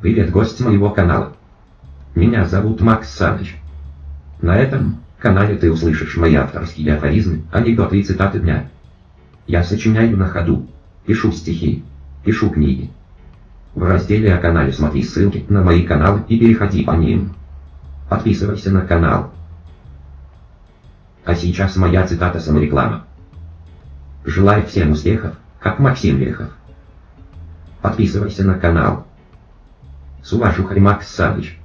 Привет, гость моего канала. Меня зовут Макс Саныч. На этом канале ты услышишь мои авторские афоризмы, анекдоты и цитаты дня. Я сочиняю на ходу, пишу стихи, пишу книги. В разделе о канале смотри ссылки на мои каналы и переходи по ним. Подписывайся на канал. А сейчас моя цитата самореклама. Желаю всем успехов, как Максим Лехов. Подписывайся на канал. Sua machuca de Max Savage.